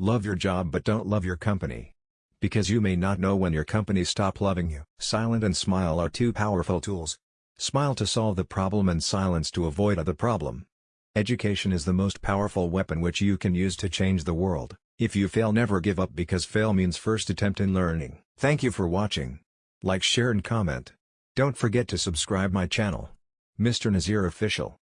Love your job but don't love your company. Because you may not know when your company stop loving you. Silent and smile are two powerful tools. Smile to solve the problem and silence to avoid the problem. Education is the most powerful weapon which you can use to change the world. If you fail never give up because fail means first attempt in learning. Thank you for watching. Like share and comment. Don't forget to subscribe my channel. Mr. Nazir Official